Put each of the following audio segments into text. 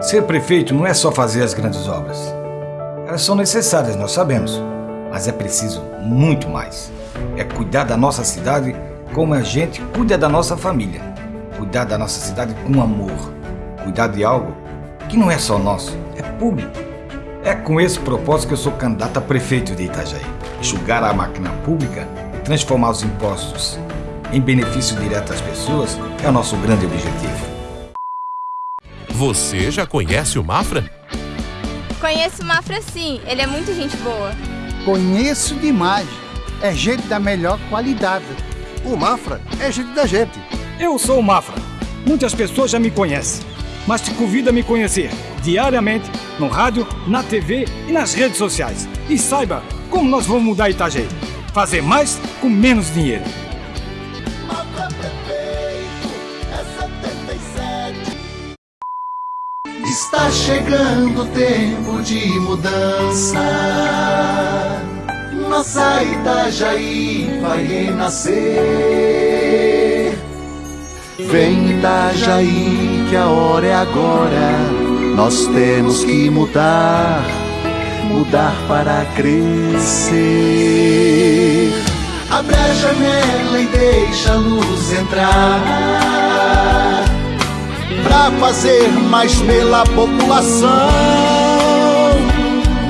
Ser prefeito não é só fazer as grandes obras. Elas são necessárias, nós sabemos, mas é preciso muito mais. É cuidar da nossa cidade como a gente cuida da nossa família. Cuidar da nossa cidade com amor. Cuidar de algo que não é só nosso, é público. É com esse propósito que eu sou candidato a prefeito de Itajaí. Enxugar a máquina pública e transformar os impostos em benefício direto às pessoas é o nosso grande objetivo. Você já conhece o Mafra? Conheço o Mafra sim, ele é muito gente boa. Conheço demais. É gente da melhor qualidade. O Mafra é gente da gente. Eu sou o Mafra. Muitas pessoas já me conhecem, mas te convido a me conhecer diariamente no rádio, na TV e nas redes sociais. E saiba como nós vamos mudar Itajaí. Fazer mais com menos dinheiro. Está chegando o tempo de mudança. Nossa Itajaí vai renascer. Vem Itajaí, que a hora é agora. Nós temos que mudar, mudar para crescer. Abre a janela e deixa a luz entrar pra fazer mais pela população.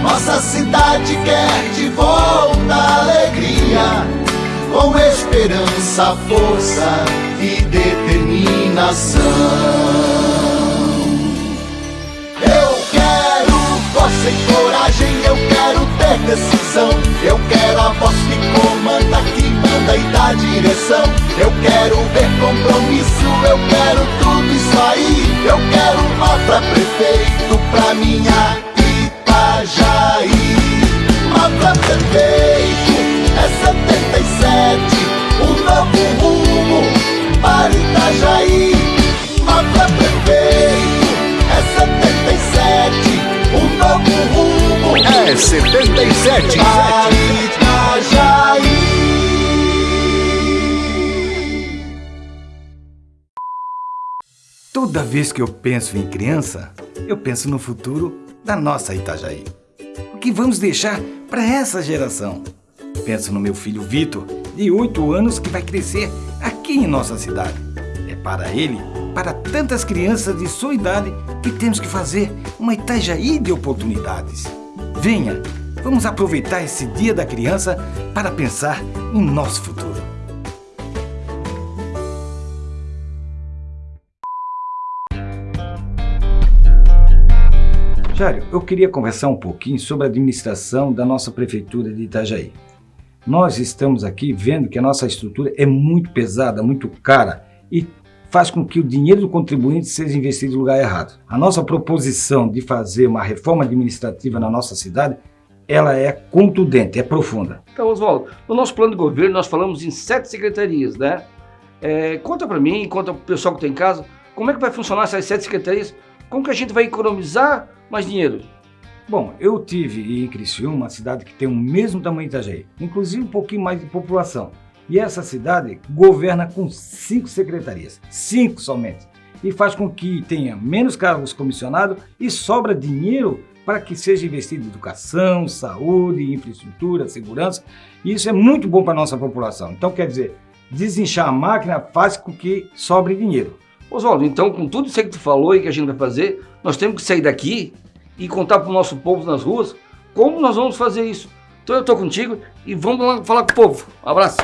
Nossa cidade quer de volta alegria, com esperança, força e determinação. Eu quero força e coragem, ter decisão, eu quero a voz que comanda, que manda e dá direção. Eu quero ver compromisso, eu quero tudo isso aí. Eu quero uma pra prefeito, pra minha Itajaí. Uma pra prefeito, é 77, um novo rumo para Itajaí. Uma pra prefeito, novo rumo. É 77. Para Itajaí. Toda vez que eu penso em criança, eu penso no futuro da nossa Itajaí. O que vamos deixar para essa geração? Penso no meu filho Vitor, de 8 anos, que vai crescer aqui em nossa cidade. É para ele, para tantas crianças de sua idade, que temos que fazer uma Itajaí de oportunidades. Venha, vamos aproveitar esse Dia da Criança para pensar em nosso futuro. Jário, eu queria conversar um pouquinho sobre a administração da nossa prefeitura de Itajaí. Nós estamos aqui vendo que a nossa estrutura é muito pesada, muito cara e faz com que o dinheiro do contribuinte seja investido no lugar errado. A nossa proposição de fazer uma reforma administrativa na nossa cidade, ela é contundente, é profunda. Então, Oswaldo, no nosso plano de governo nós falamos em sete secretarias, né? É, conta para mim, conta para o pessoal que está em casa, como é que vai funcionar essas sete secretarias? Como que a gente vai economizar mais dinheiro? Bom, eu tive em Criciúma, uma cidade que tem o mesmo tamanho de Itajaí, inclusive um pouquinho mais de população. E essa cidade governa com cinco secretarias, cinco somente, e faz com que tenha menos cargos comissionados e sobra dinheiro para que seja investido em educação, saúde, infraestrutura, segurança. E isso é muito bom para a nossa população. Então, quer dizer, desinchar a máquina faz com que sobre dinheiro. Oswaldo, então com tudo isso que tu falou e que a gente vai fazer, nós temos que sair daqui e contar para o nosso povo nas ruas como nós vamos fazer isso. Então eu estou contigo e vamos lá falar com o povo. Um abraço.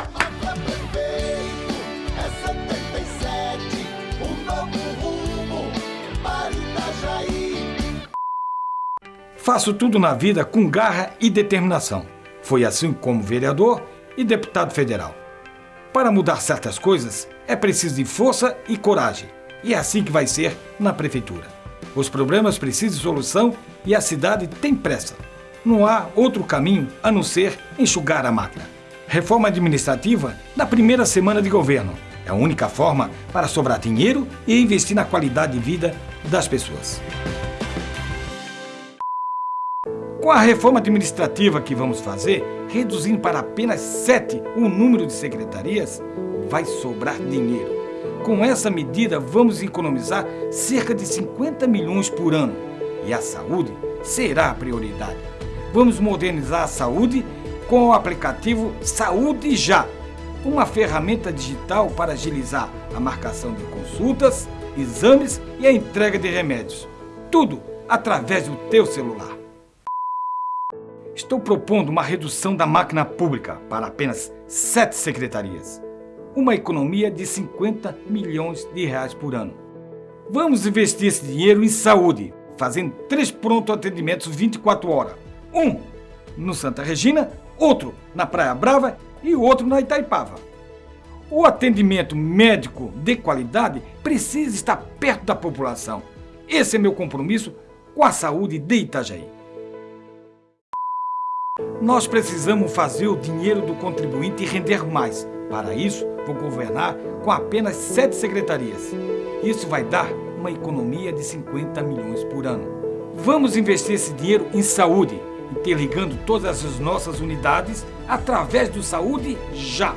Faço tudo na vida com garra e determinação. Foi assim como vereador e deputado federal. Para mudar certas coisas, é preciso de força e coragem. E é assim que vai ser na prefeitura. Os problemas precisam de solução e a cidade tem pressa. Não há outro caminho a não ser enxugar a máquina. Reforma administrativa na primeira semana de governo. É a única forma para sobrar dinheiro e investir na qualidade de vida das pessoas. Com a reforma administrativa que vamos fazer, reduzindo para apenas sete o número de secretarias, vai sobrar dinheiro. Com essa medida, vamos economizar cerca de 50 milhões por ano. E a saúde será a prioridade. Vamos modernizar a saúde com o aplicativo Saúde Já, uma ferramenta digital para agilizar a marcação de consultas, exames e a entrega de remédios. Tudo através do teu celular. Estou propondo uma redução da máquina pública para apenas sete secretarias. Uma economia de 50 milhões de reais por ano. Vamos investir esse dinheiro em saúde, fazendo três pronto atendimentos 24 horas. Um no Santa Regina, outro na Praia Brava e outro na Itaipava. O atendimento médico de qualidade precisa estar perto da população. Esse é meu compromisso com a saúde de Itajaí. Nós precisamos fazer o dinheiro do contribuinte render mais. Para isso, vou governar com apenas sete secretarias. Isso vai dar uma economia de 50 milhões por ano. Vamos investir esse dinheiro em saúde, interligando todas as nossas unidades através do Saúde Já.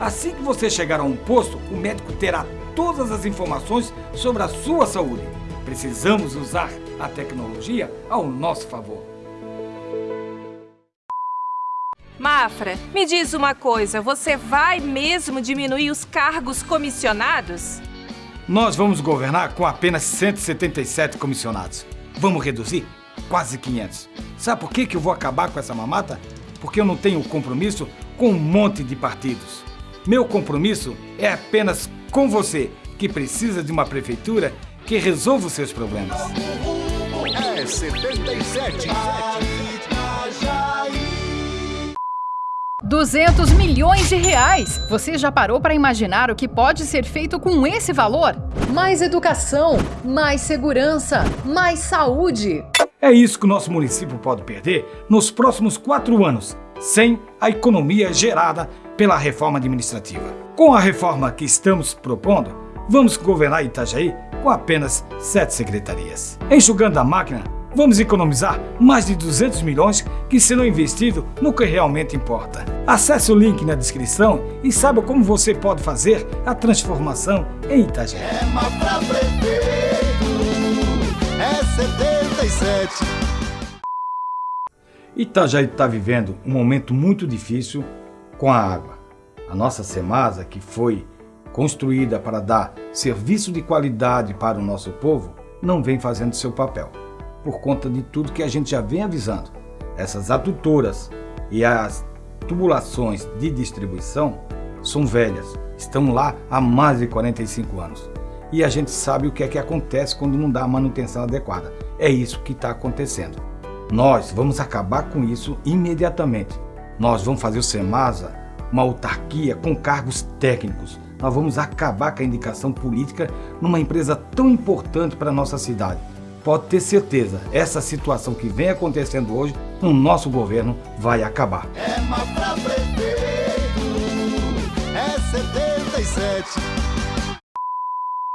Assim que você chegar a um posto, o médico terá todas as informações sobre a sua saúde. Precisamos usar a tecnologia ao nosso favor. Mafra, me diz uma coisa, você vai mesmo diminuir os cargos comissionados? Nós vamos governar com apenas 177 comissionados. Vamos reduzir quase 500. Sabe por que, que eu vou acabar com essa mamata? Porque eu não tenho compromisso com um monte de partidos. Meu compromisso é apenas com você, que precisa de uma prefeitura que resolva os seus problemas. É 77. 200 milhões de reais! Você já parou para imaginar o que pode ser feito com esse valor? Mais educação, mais segurança, mais saúde. É isso que o nosso município pode perder nos próximos quatro anos, sem a economia gerada pela reforma administrativa. Com a reforma que estamos propondo, vamos governar Itajaí com apenas sete secretarias. Enxugando a máquina, vamos economizar mais de 200 milhões que serão investidos no que realmente importa. Acesse o link na descrição e saiba como você pode fazer a transformação em Itajaí. É Prefeito, é 77. Itajaí está vivendo um momento muito difícil com a água. A nossa Semasa, que foi construída para dar serviço de qualidade para o nosso povo, não vem fazendo seu papel por conta de tudo que a gente já vem avisando. Essas adutoras e as tubulações de distribuição são velhas, estão lá há mais de 45 anos. E a gente sabe o que é que acontece quando não dá a manutenção adequada. É isso que está acontecendo. Nós vamos acabar com isso imediatamente. Nós vamos fazer o SEMASA uma autarquia com cargos técnicos. Nós vamos acabar com a indicação política numa empresa tão importante para a nossa cidade pode ter certeza, essa situação que vem acontecendo hoje, no nosso governo, vai acabar. É Mafra Prefeito, é 77.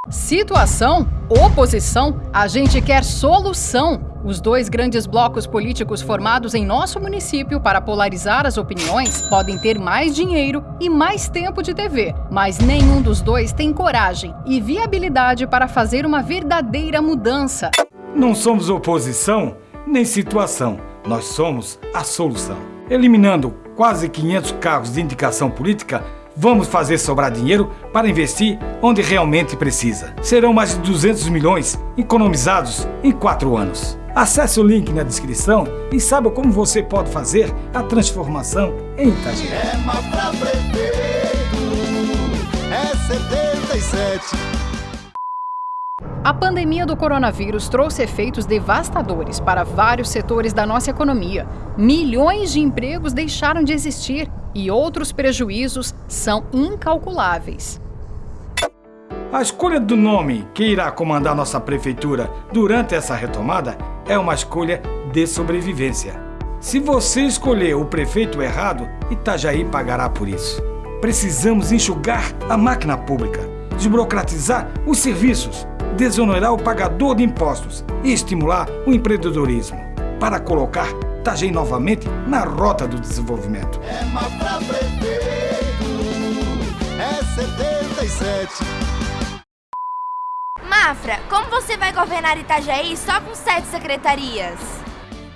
Situação, oposição, a gente quer solução. Os dois grandes blocos políticos formados em nosso município para polarizar as opiniões podem ter mais dinheiro e mais tempo de TV, mas nenhum dos dois tem coragem e viabilidade para fazer uma verdadeira mudança. Não somos oposição nem situação, nós somos a solução. Eliminando quase 500 cargos de indicação política, vamos fazer sobrar dinheiro para investir onde realmente precisa. Serão mais de 200 milhões economizados em quatro anos. Acesse o link na descrição e saiba como você pode fazer a transformação em Itajaí. É A pandemia do coronavírus trouxe efeitos devastadores para vários setores da nossa economia. Milhões de empregos deixaram de existir e outros prejuízos são incalculáveis. A escolha do nome que irá comandar nossa prefeitura durante essa retomada é uma escolha de sobrevivência. Se você escolher o prefeito errado, Itajaí pagará por isso. Precisamos enxugar a máquina pública, desburocratizar os serviços, desonerar o pagador de impostos e estimular o empreendedorismo, para colocar Tajei novamente na rota do desenvolvimento. É Mafra Prefeito, é 77. Mafra, como você vai governar Itajaí só com sete secretarias?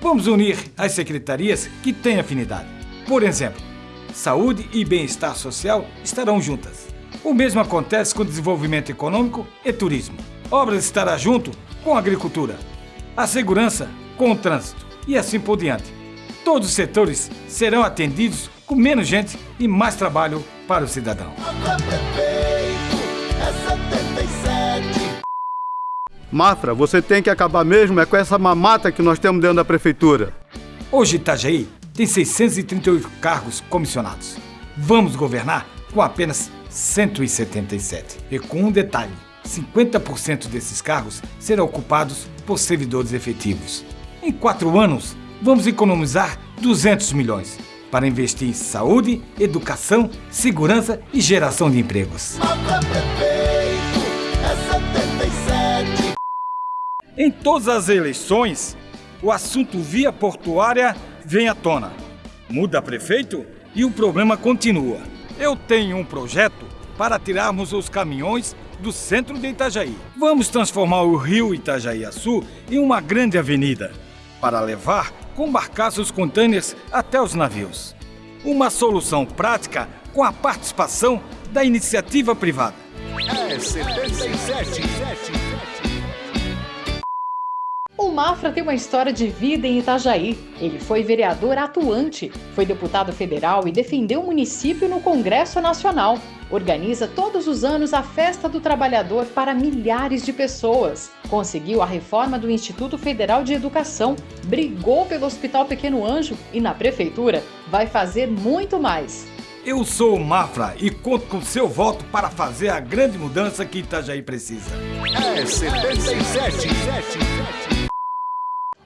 Vamos unir as secretarias que têm afinidade. Por exemplo, saúde e bem-estar social estarão juntas. O mesmo acontece com desenvolvimento econômico e turismo. Obras estará junto com a agricultura, a segurança com o trânsito e assim por diante. Todos os setores serão atendidos com menos gente e mais trabalho para o cidadão. Mafra, você tem que acabar mesmo é com essa mamata que nós temos dentro da prefeitura. Hoje Itajaí tem 638 cargos comissionados. Vamos governar com apenas 177. E com um detalhe, 50% desses cargos serão ocupados por servidores efetivos. Em quatro anos, vamos economizar 200 milhões para investir em saúde, educação, segurança e geração de empregos. Em todas as eleições, o assunto via portuária vem à tona. Muda prefeito e o problema continua. Eu tenho um projeto para tirarmos os caminhões do centro de Itajaí. Vamos transformar o rio Itajaí-Açu em uma grande avenida para levar com barcaços contêineres até os navios. Uma solução prática com a participação da iniciativa privada. É 77. O Mafra tem uma história de vida em Itajaí. Ele foi vereador atuante, foi deputado federal e defendeu o município no Congresso Nacional. Organiza todos os anos a Festa do Trabalhador para milhares de pessoas. Conseguiu a reforma do Instituto Federal de Educação, brigou pelo Hospital Pequeno Anjo e na prefeitura vai fazer muito mais. Eu sou o Mafra e conto com seu voto para fazer a grande mudança que Itajaí precisa. É 77.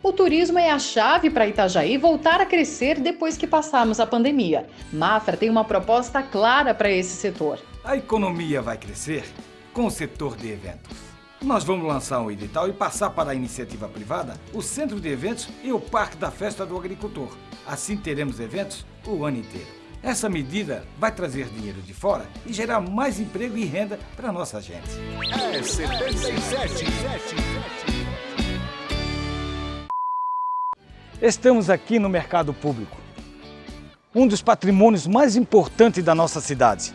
O turismo é a chave para Itajaí voltar a crescer depois que passarmos a pandemia. Mafra tem uma proposta clara para esse setor. A economia vai crescer com o setor de eventos. Nós vamos lançar um edital e passar para a iniciativa privada o centro de eventos e o parque da festa do agricultor. Assim teremos eventos o ano inteiro. Essa medida vai trazer dinheiro de fora e gerar mais emprego e renda para nossa gente. É 77. Estamos aqui no mercado público, um dos patrimônios mais importantes da nossa cidade,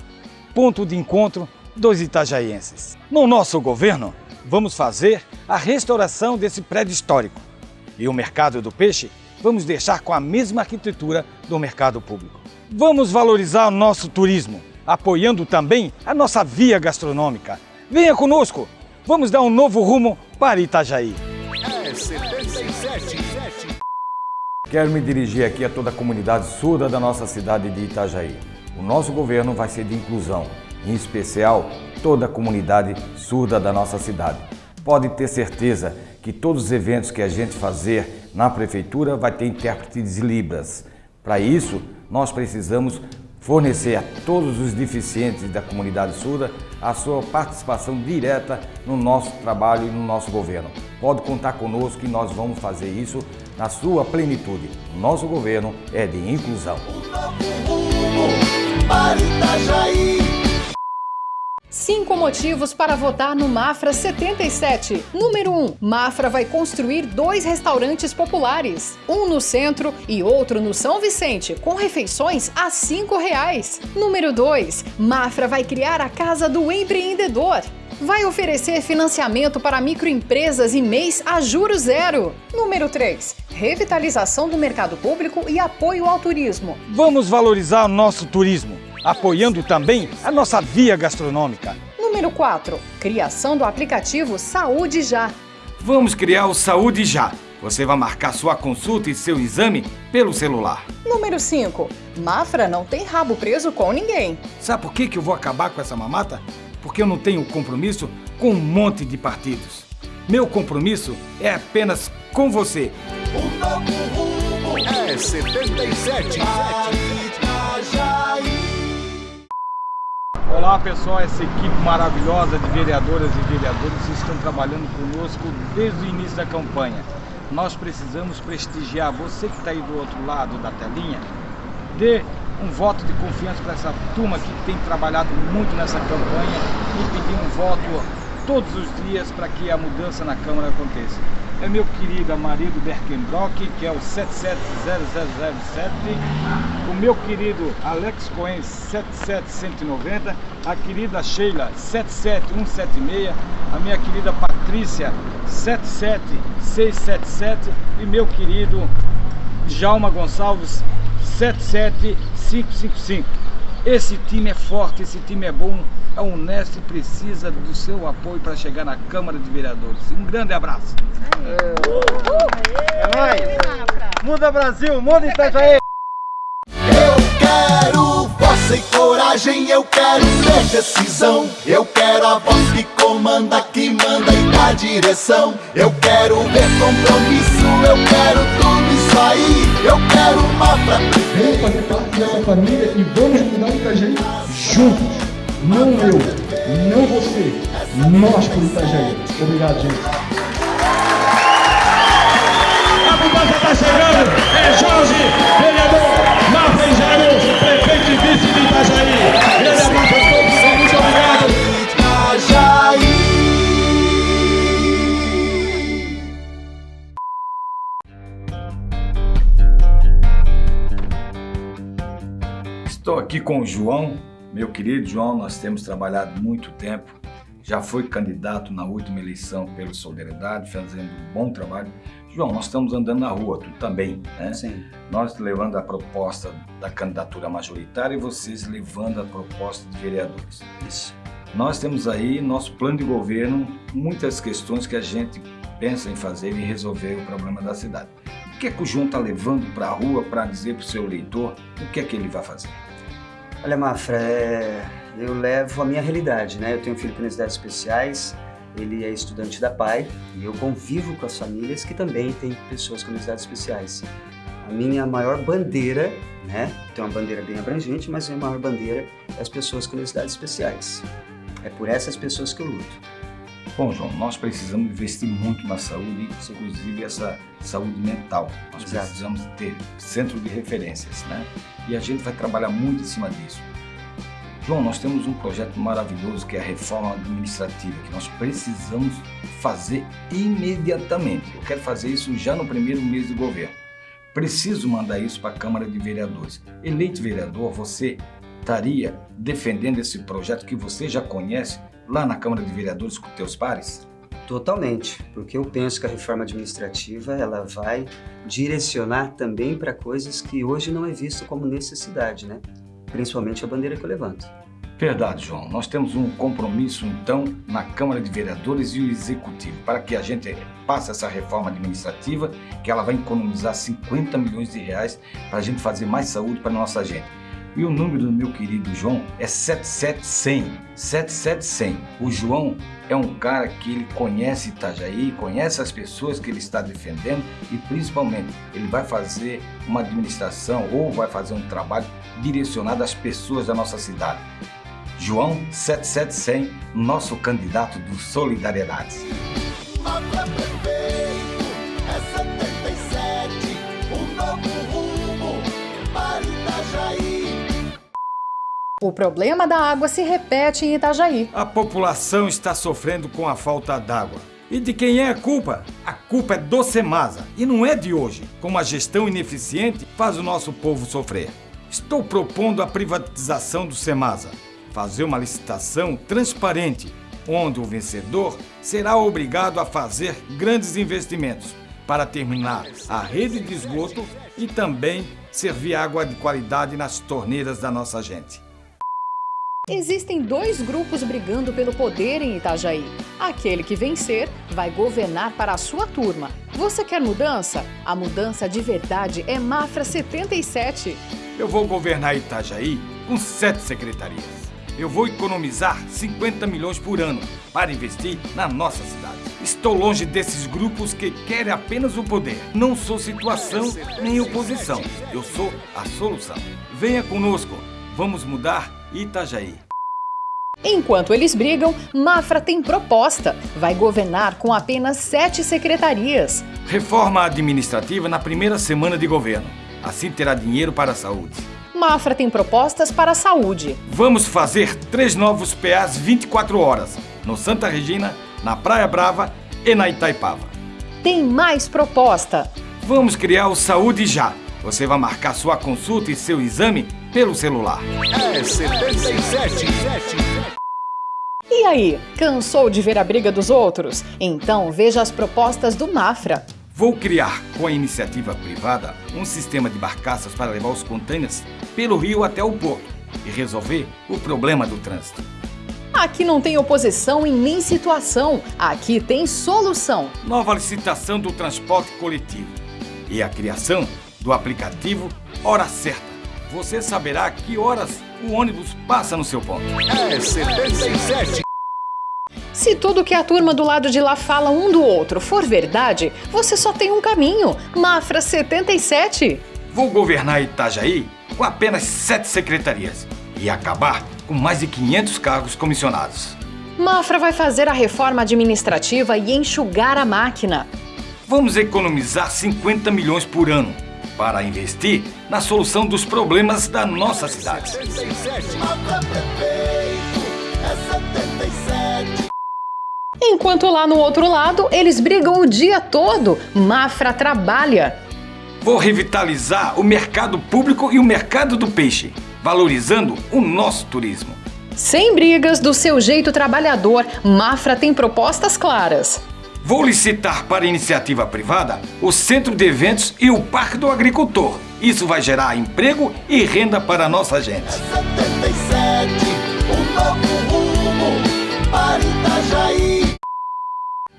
ponto de encontro dos itajaienses. No nosso governo, vamos fazer a restauração desse prédio histórico e o mercado do peixe vamos deixar com a mesma arquitetura do mercado público. Vamos valorizar o nosso turismo, apoiando também a nossa via gastronômica. Venha conosco, vamos dar um novo rumo para Itajaí. É 77. Quero me dirigir aqui a toda a comunidade surda da nossa cidade de Itajaí. O nosso governo vai ser de inclusão, em especial toda a comunidade surda da nossa cidade. Pode ter certeza que todos os eventos que a gente fazer na prefeitura vai ter intérpretes de Libras. Para isso, nós precisamos fornecer a todos os deficientes da comunidade surda a sua participação direta no nosso trabalho e no nosso governo. Pode contar conosco que nós vamos fazer isso na sua plenitude. Nosso governo é de inclusão. Cinco motivos para votar no Mafra 77. Número 1. Mafra vai construir dois restaurantes populares. Um no centro e outro no São Vicente, com refeições a 5 reais. Número 2. Mafra vai criar a Casa do Empreendedor. Vai oferecer financiamento para microempresas e mês a juro zero. Número 3. Revitalização do mercado público e apoio ao turismo. Vamos valorizar o nosso turismo, apoiando também a nossa via gastronômica. Número 4. Criação do aplicativo Saúde Já. Vamos criar o Saúde Já. Você vai marcar sua consulta e seu exame pelo celular. Número 5. Mafra não tem rabo preso com ninguém. Sabe por que, que eu vou acabar com essa mamata? Porque eu não tenho compromisso com um monte de partidos. Meu compromisso é apenas com você. Um novo rumo. É 77. Para Itajaí. Olá pessoal, essa equipe maravilhosa de vereadoras e vereadores estão trabalhando conosco desde o início da campanha. Nós precisamos prestigiar você que está aí do outro lado da telinha, dê um voto de confiança para essa turma que tem trabalhado muito nessa campanha e pedir um voto todos os dias para que a mudança na Câmara aconteça. É meu querido Amarido Berkenbrock, que é o 770007, o meu querido Alex Cohen 77190, a querida Sheila 77176, a minha querida Patrícia 77677 e meu querido Jalma Gonçalves 77555. Esse time é forte, esse time é bom, a Unesp precisa do seu apoio para chegar na Câmara de Vereadores. Um grande abraço. É nóis! Muda Brasil, muda Itajaí! Eu quero força e coragem, eu quero ter decisão. Eu quero a voz que comanda, que manda e dá direção. Eu quero ver compromisso, eu quero tudo aí. Eu quero uma pra Vamos fazer parte dessa família e vamos mudar o Itajaí juntos. Não eu, não você, nós por Itajaí. Obrigado, gente. A mudança está chegando! Com o João, meu querido João, nós temos trabalhado muito tempo, já foi candidato na última eleição pela Solidariedade, fazendo um bom trabalho. João, nós estamos andando na rua, tu também, né? Sim. Nós levando a proposta da candidatura majoritária e vocês levando a proposta de vereadores. Isso. Nós temos aí nosso plano de governo, muitas questões que a gente pensa em fazer e resolver o problema da cidade. O que é que o João está levando para a rua para dizer para o seu eleitor o que é que ele vai fazer? Olha, Mafra, é... eu levo a minha realidade, né? Eu tenho um filho com necessidades especiais, ele é estudante da PAI e eu convivo com as famílias que também têm pessoas com necessidades especiais. A minha maior bandeira, né? Tem uma bandeira bem abrangente, mas a minha maior bandeira é as pessoas com necessidades especiais. É por essas pessoas que eu luto. Bom, João, nós precisamos investir muito na saúde, inclusive essa saúde mental. Nós Exato. precisamos ter centro de referências, né? E a gente vai trabalhar muito em cima disso. João, nós temos um projeto maravilhoso que é a reforma administrativa, que nós precisamos fazer imediatamente. Eu quero fazer isso já no primeiro mês de governo. Preciso mandar isso para a Câmara de Vereadores. Eleito vereador, você estaria defendendo esse projeto que você já conhece lá na Câmara de Vereadores com teus pares? Totalmente, porque eu penso que a reforma administrativa ela vai direcionar também para coisas que hoje não é visto como necessidade, né? Principalmente a bandeira que eu levanto. Verdade, João. Nós temos um compromisso, então, na Câmara de Vereadores e o Executivo, para que a gente passe essa reforma administrativa, que ela vai economizar 50 milhões de reais para a gente fazer mais saúde para a nossa gente. E o número do meu querido João é 77100. 77100. O João é um cara que ele conhece Itajaí, conhece as pessoas que ele está defendendo e principalmente ele vai fazer uma administração ou vai fazer um trabalho direcionado às pessoas da nossa cidade. João 77100, nosso candidato do Solidariedade. O problema da água se repete em Itajaí. A população está sofrendo com a falta d'água. E de quem é a culpa? A culpa é do Semasa e não é de hoje. Como a gestão ineficiente faz o nosso povo sofrer. Estou propondo a privatização do Semasa. Fazer uma licitação transparente, onde o vencedor será obrigado a fazer grandes investimentos para terminar a rede de esgoto e também servir água de qualidade nas torneiras da nossa gente. Existem dois grupos brigando pelo poder em Itajaí. Aquele que vencer vai governar para a sua turma. Você quer mudança? A mudança de verdade é Mafra 77. Eu vou governar Itajaí com sete secretarias. Eu vou economizar 50 milhões por ano para investir na nossa cidade. Estou longe desses grupos que querem apenas o poder. Não sou situação nem oposição. Eu sou a solução. Venha conosco. Vamos mudar Itajaí. Enquanto eles brigam, Mafra tem proposta. Vai governar com apenas sete secretarias. Reforma administrativa na primeira semana de governo. Assim terá dinheiro para a saúde. Mafra tem propostas para a saúde. Vamos fazer três novos PAs 24 horas. no Santa Regina, na Praia Brava e na Itaipava. Tem mais proposta. Vamos criar o Saúde Já. Você vai marcar sua consulta e seu exame pelo celular. É 77. E aí, cansou de ver a briga dos outros? Então veja as propostas do Mafra. Vou criar, com a iniciativa privada, um sistema de barcaças para levar os contêineres pelo rio até o porto e resolver o problema do trânsito. Aqui não tem oposição e nem situação. Aqui tem solução. Nova licitação do transporte coletivo e a criação do aplicativo Hora Certa. Você saberá que horas o ônibus passa no seu ponto. É 77. Se tudo que a turma do lado de lá fala um do outro for verdade, você só tem um caminho. Mafra 77. Vou governar Itajaí com apenas sete secretarias e acabar com mais de 500 cargos comissionados. Mafra vai fazer a reforma administrativa e enxugar a máquina. Vamos economizar 50 milhões por ano para investir na solução dos problemas da nossa cidade. 77. Enquanto lá no outro lado, eles brigam o dia todo. Mafra trabalha. Vou revitalizar o mercado público e o mercado do peixe, valorizando o nosso turismo. Sem brigas, do seu jeito trabalhador, Mafra tem propostas claras. Vou licitar para iniciativa privada o centro de eventos e o parque do agricultor. Isso vai gerar emprego e renda para a nossa gente. 77, novo rumo para Itajaí.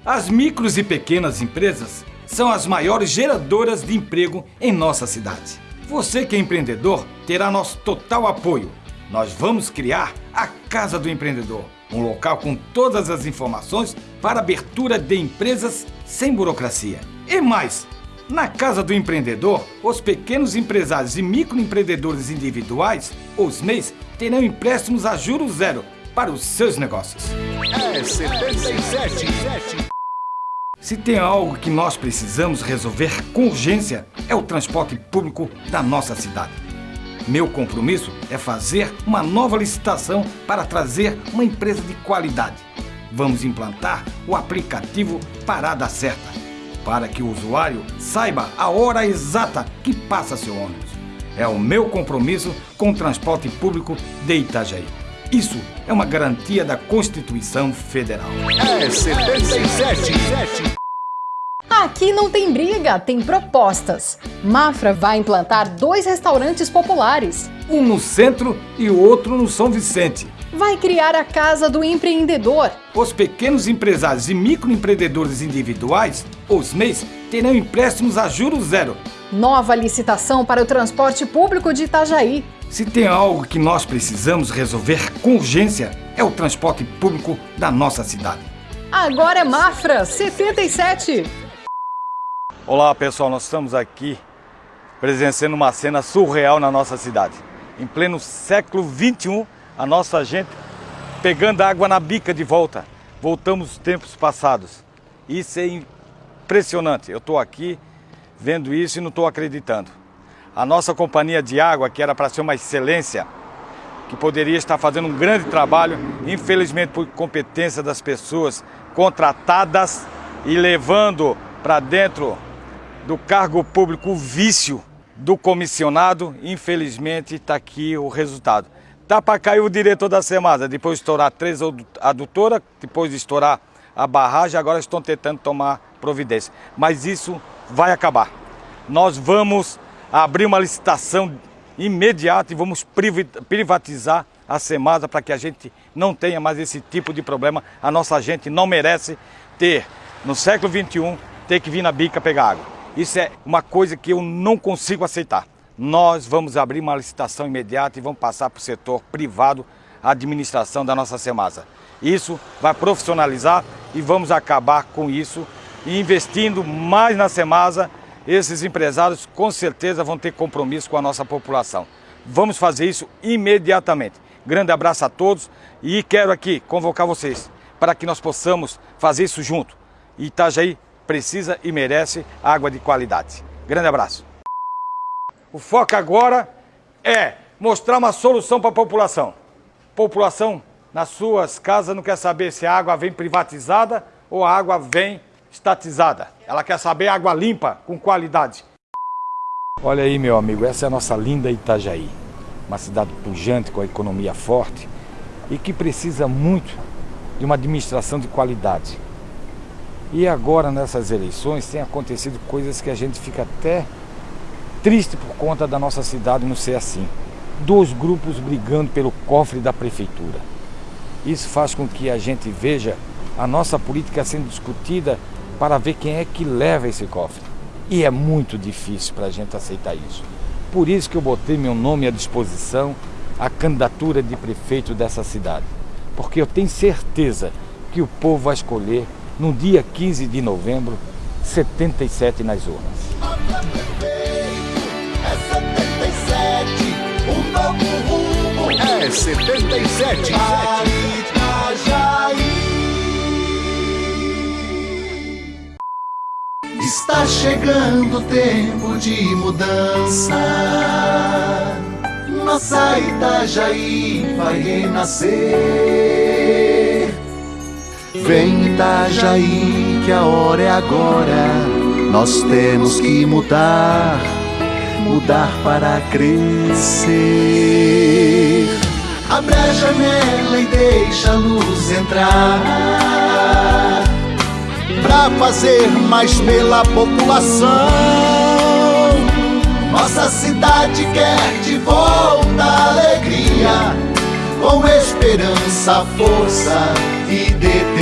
As micros e pequenas empresas são as maiores geradoras de emprego em nossa cidade. Você que é empreendedor terá nosso total apoio. Nós vamos criar a Casa do Empreendedor, um local com todas as informações para abertura de empresas sem burocracia. E mais, na Casa do Empreendedor, os pequenos empresários e microempreendedores individuais, os MEIs, terão empréstimos a juros zero para os seus negócios. É 77. Se tem algo que nós precisamos resolver com urgência, é o transporte público da nossa cidade. Meu compromisso é fazer uma nova licitação para trazer uma empresa de qualidade. Vamos implantar o aplicativo Parada Certa, para que o usuário saiba a hora exata que passa seu ônibus. É o meu compromisso com o transporte público de Itajaí. Isso é uma garantia da Constituição Federal. É 77. Aqui não tem briga, tem propostas. Mafra vai implantar dois restaurantes populares. Um no centro e o outro no São Vicente. Vai criar a Casa do Empreendedor. Os pequenos empresários e microempreendedores individuais, os MEIs, terão empréstimos a juros zero. Nova licitação para o transporte público de Itajaí. Se tem algo que nós precisamos resolver com urgência, é o transporte público da nossa cidade. Agora é Mafra 77. Olá pessoal, nós estamos aqui presenciando uma cena surreal na nossa cidade. Em pleno século 21, a nossa gente pegando água na bica de volta. Voltamos tempos passados. Isso é impressionante. Eu estou aqui vendo isso e não estou acreditando. A nossa companhia de água, que era para ser uma excelência, que poderia estar fazendo um grande trabalho, infelizmente por competência das pessoas contratadas e levando para dentro do cargo público o vício do comissionado, infelizmente está aqui o resultado. Tá para cair o diretor da Semasa, depois de estourar três adutoras, depois de estourar a barragem, agora estão tentando tomar providência. Mas isso vai acabar. Nós vamos abrir uma licitação imediata e vamos privatizar a Semasa para que a gente não tenha mais esse tipo de problema. A nossa gente não merece ter, no século 21, ter que vir na bica pegar água. Isso é uma coisa que eu não consigo aceitar. Nós vamos abrir uma licitação imediata e vamos passar para o setor privado a administração da nossa Semasa. Isso vai profissionalizar e vamos acabar com isso e investindo mais na Semasa, esses empresários com certeza vão ter compromisso com a nossa população. Vamos fazer isso imediatamente. Grande abraço a todos e quero aqui convocar vocês para que nós possamos fazer isso junto. Itajaí precisa e merece água de qualidade. Grande abraço. O foco agora é mostrar uma solução para a população. População nas suas casas não quer saber se a água vem privatizada ou a água vem estatizada. Ela quer saber água limpa, com qualidade. Olha aí, meu amigo, essa é a nossa linda Itajaí. Uma cidade pujante, com a economia forte e que precisa muito de uma administração de qualidade. E agora, nessas eleições, tem acontecido coisas que a gente fica até triste por conta da nossa cidade não ser assim. Dois grupos brigando pelo cofre da prefeitura. Isso faz com que a gente veja a nossa política sendo discutida para ver quem é que leva esse cofre. E é muito difícil para a gente aceitar isso. Por isso que eu botei meu nome à disposição a candidatura de prefeito dessa cidade. Porque eu tenho certeza que o povo vai escolher no dia 15 de novembro 77 nas urnas. É 77. Está chegando o tempo de mudança. Nossa Itajaí vai renascer. Vem Itajaí, que a hora é agora. Nós temos que mudar, mudar para crescer. Abre a janela e deixa a luz entrar pra fazer mais pela população. Nossa cidade quer de volta alegria, com esperança, força e determinação.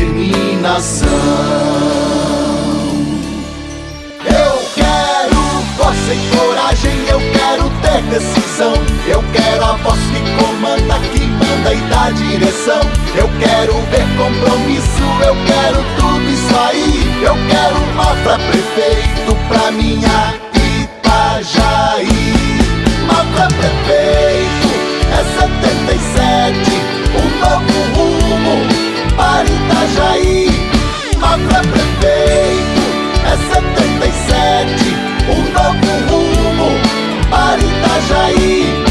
Eu quero força e coragem, eu quero ter decisão. Eu quero a voz que comanda, que manda e dá direção. Eu quero ver compromisso, eu quero tudo isso aí. Eu quero Mafra prefeito pra minha Itajaí. Mafra prefeito é 77, um novo rumo para Itajaí. Mafra prefeito é 77, um novo rumo para Itajaí.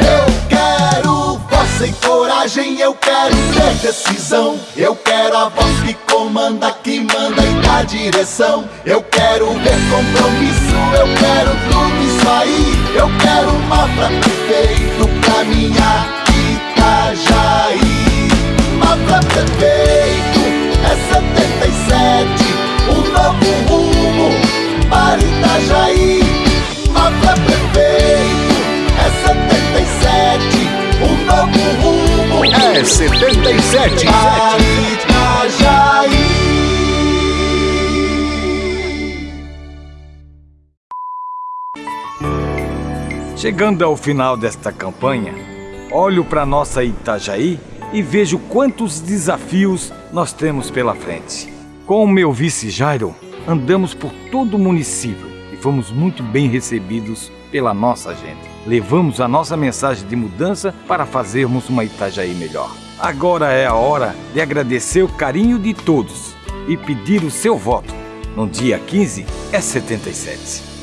Eu quero força e coragem, eu quero ter decisão. Eu quero a voz que comanda, que manda e dá direção. Eu quero ver compromisso, eu quero tudo isso aí. Eu quero Mafra prefeito pra minha Chegando ao final desta campanha, olho para nossa Itajaí e vejo quantos desafios nós temos pela frente. Com o meu vice Jairo, andamos por todo o município e fomos muito bem recebidos pela nossa gente. Levamos a nossa mensagem de mudança para fazermos uma Itajaí melhor. Agora é a hora de agradecer o carinho de todos e pedir o seu voto. No dia 15 é 77.